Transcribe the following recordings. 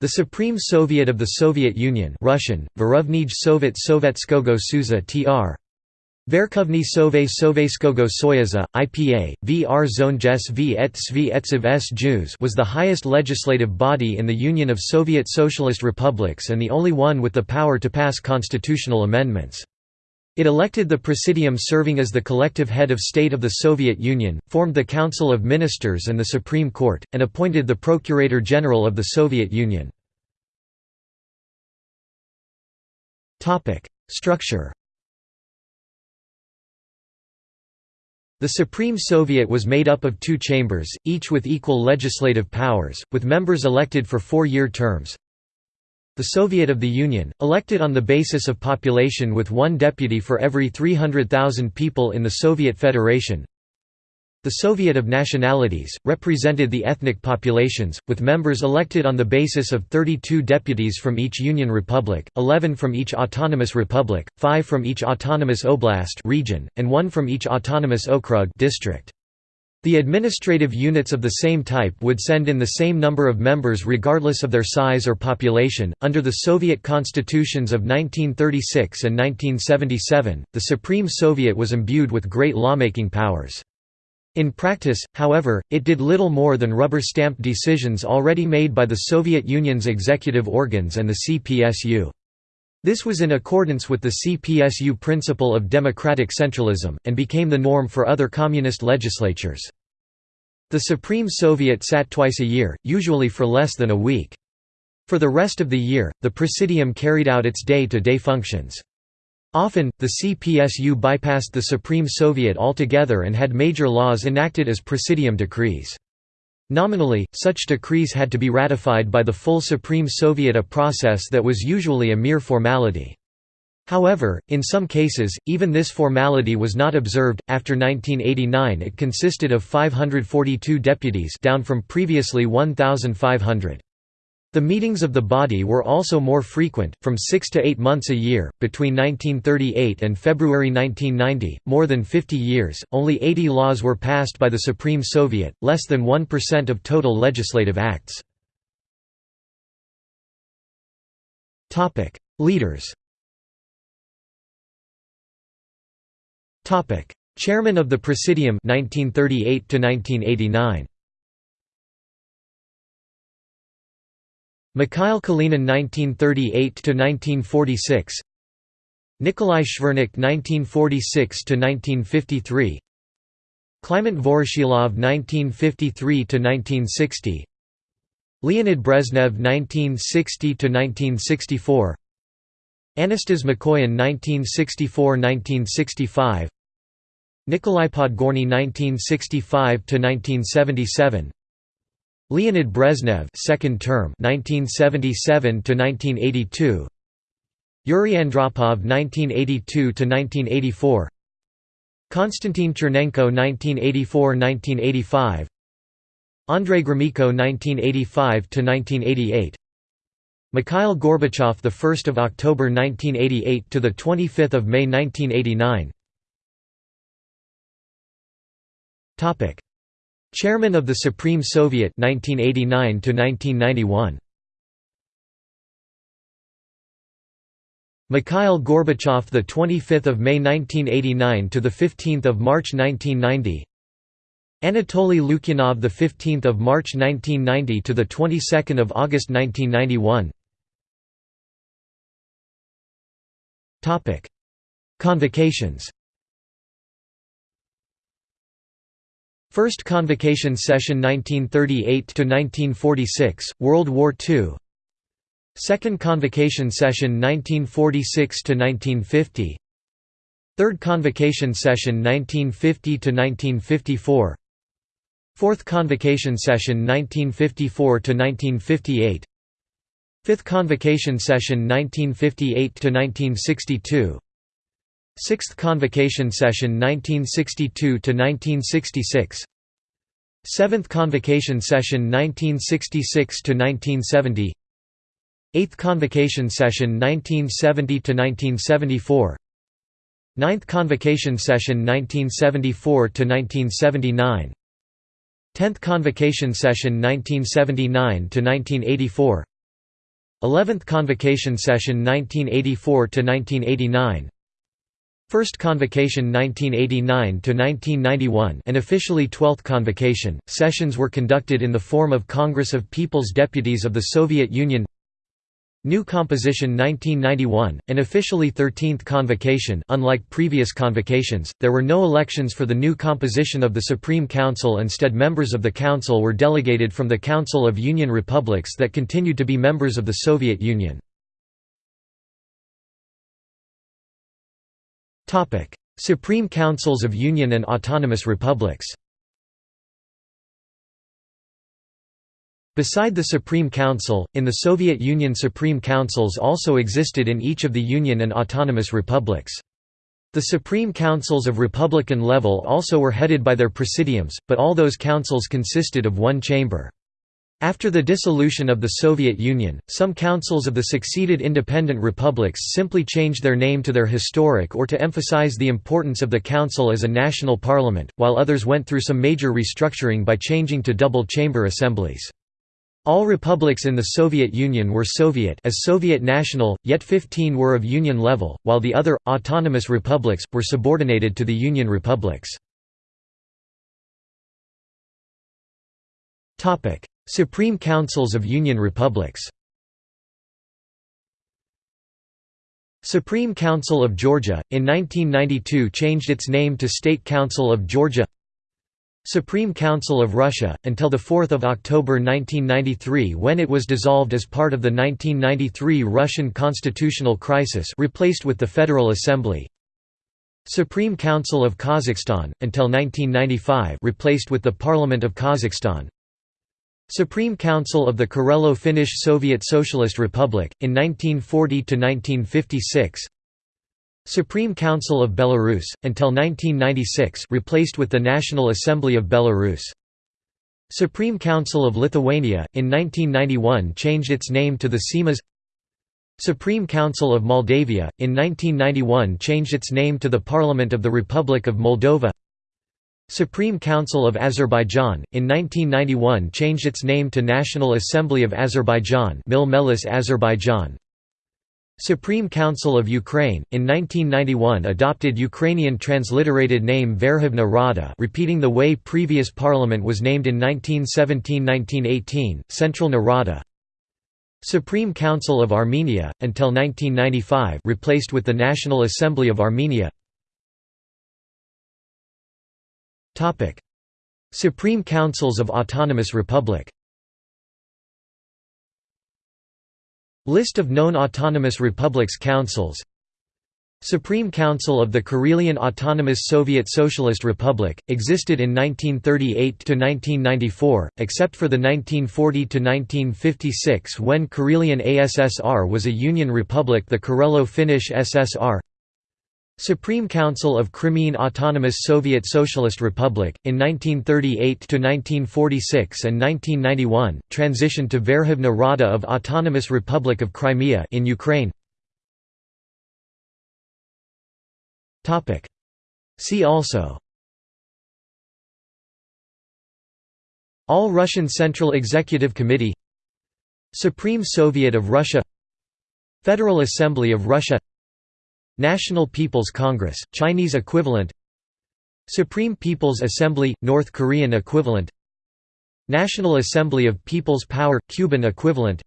The Supreme Soviet of the Soviet Union Russian, Verkhovny Sovet Sovetskogo Suza tr. Verkhovny Sove Sovetskogo Soyuza, IPA, VR Zonjes v et Svi s Jews was the highest legislative body in the Union of Soviet Socialist Republics and the only one with the power to pass constitutional amendments. It elected the Presidium serving as the collective head of state of the Soviet Union, formed the Council of Ministers and the Supreme Court, and appointed the Procurator General of the Soviet Union. Structure The Supreme Soviet was made up of two chambers, each with equal legislative powers, with members elected for four-year terms. The Soviet of the Union, elected on the basis of population with one deputy for every 300,000 people in the Soviet Federation. The Soviet of Nationalities, represented the ethnic populations, with members elected on the basis of 32 deputies from each Union Republic, 11 from each autonomous republic, 5 from each autonomous oblast region, and 1 from each autonomous okrug district. The administrative units of the same type would send in the same number of members regardless of their size or population. Under the Soviet constitutions of 1936 and 1977, the Supreme Soviet was imbued with great lawmaking powers. In practice, however, it did little more than rubber stamp decisions already made by the Soviet Union's executive organs and the CPSU. This was in accordance with the CPSU principle of democratic centralism, and became the norm for other communist legislatures. The Supreme Soviet sat twice a year, usually for less than a week. For the rest of the year, the Presidium carried out its day-to-day -day functions. Often, the CPSU bypassed the Supreme Soviet altogether and had major laws enacted as Presidium decrees. Nominally, such decrees had to be ratified by the full Supreme Soviet a process that was usually a mere formality. However, in some cases, even this formality was not observed. After 1989, it consisted of 542 deputies, down from previously 1,500. The meetings of the body were also more frequent, from six to eight months a year. Between 1938 and February 1990, more than 50 years, only 80 laws were passed by the Supreme Soviet, less than 1% of total legislative acts. Leaders Chairman of the Presidium 1938 to 1989. Mikhail Kalinin 1938 to 1946. Nikolai Shvernik 1946 to 1953. Kliment Voroshilov 1953 to 1960. Leonid Brezhnev 1960 to 1964. Anastas Mikoyan 1964–1965 Nikolai Podgorny 1965–1977 Leonid Brezhnev second term 1977 to 1982 Yuri Andropov 1982 to 1984 Konstantin Chernenko 1984–1985 Andrei Gromyko 1985–1988 Mikhail Gorbachev the 1st of October 1988 to the 25th of May 1989 Topic Chairman of the Supreme Soviet 1989 to 1991 Mikhail Gorbachev the 25th of May 1989 to the 15th of March 1990 Anatoly Lukyanov the 15th of March 1990 to the 22nd of August 1991 Topic Convocations First Convocation Session 1938–1946, World War II Second Convocation Session 1946–1950 Third Convocation Session 1950–1954 Fourth Convocation Session 1954–1958 Fifth Convocation Session 1958–1962 Sixth Convocation Session 1962–1966 Seventh Convocation Session 1966–1970 Eighth Convocation Session 1970–1974 Ninth Convocation Session 1974–1979 Tenth Convocation Session 1979–1984 11th Convocation Session 1984–1989 First Convocation 1989–1991 and officially 12th Convocation, sessions were conducted in the form of Congress of People's Deputies of the Soviet Union. New Composition 1991, an officially 13th convocation. Unlike previous convocations, there were no elections for the new composition of the Supreme Council instead members of the Council were delegated from the Council of Union Republics that continued to be members of the Soviet Union. Supreme Councils of Union and Autonomous Republics Beside the Supreme Council, in the Soviet Union Supreme Councils also existed in each of the Union and autonomous republics. The Supreme Councils of Republican level also were headed by their presidiums, but all those councils consisted of one chamber. After the dissolution of the Soviet Union, some councils of the succeeded independent republics simply changed their name to their historic or to emphasize the importance of the council as a national parliament, while others went through some major restructuring by changing to double-chamber assemblies. All republics in the Soviet Union were Soviet as Soviet national, yet 15 were of Union level, while the other, autonomous republics, were subordinated to the Union republics. Supreme Councils of Union Republics. Supreme Council of Georgia, in 1992 changed its name to State Council of Georgia. Supreme Council of Russia, until 4 October 1993 when it was dissolved as part of the 1993 Russian constitutional crisis replaced with the Federal Assembly. Supreme Council of Kazakhstan, until 1995 replaced with the Parliament of Kazakhstan Supreme Council of the Karelo-Finnish Soviet Socialist Republic, in 1940–1956 Supreme Council of Belarus, until 1996 replaced with the National Assembly of Belarus. Supreme Council of Lithuania, in 1991 changed its name to the Seimas. Supreme Council of Moldavia, in 1991 changed its name to the Parliament of the Republic of Moldova Supreme Council of Azerbaijan, in 1991 changed its name to National Assembly of Azerbaijan Azerbaijan Supreme Council of Ukraine, in 1991 adopted Ukrainian transliterated name Verkhovna Rada repeating the way previous parliament was named in 1917–1918, Central Rada. Supreme Council of Armenia, until 1995 replaced with the National Assembly of Armenia Supreme Councils of Autonomous Republic List of known autonomous republics councils Supreme Council of the Karelian Autonomous Soviet Socialist Republic, existed in 1938 to 1994, except for the 1940 to 1956 when Karelian ASSR was a Union Republic the Karelo-Finnish SSR Supreme Council of Crimean Autonomous Soviet Socialist Republic, in 1938–1946 and 1991, transitioned to Verkhovna Rada of Autonomous Republic of Crimea in Ukraine. See also. All Russian Central Executive Committee. Supreme Soviet of Russia. Federal Assembly of Russia National People's Congress, Chinese equivalent. Supreme People's Assembly, North Korean equivalent. National Assembly of People's Power, Cuban equivalent.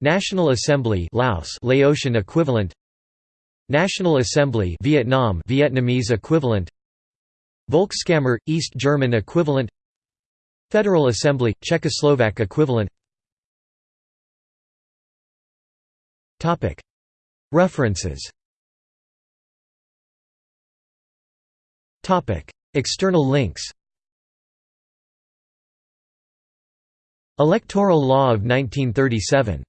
National Assembly Laos Laotian equivalent. National Assembly Vietnam Vietnamese equivalent. Volkskammer, East German equivalent. Federal Assembly, Czechoslovak equivalent. Topic. References External links Electoral Law of 1937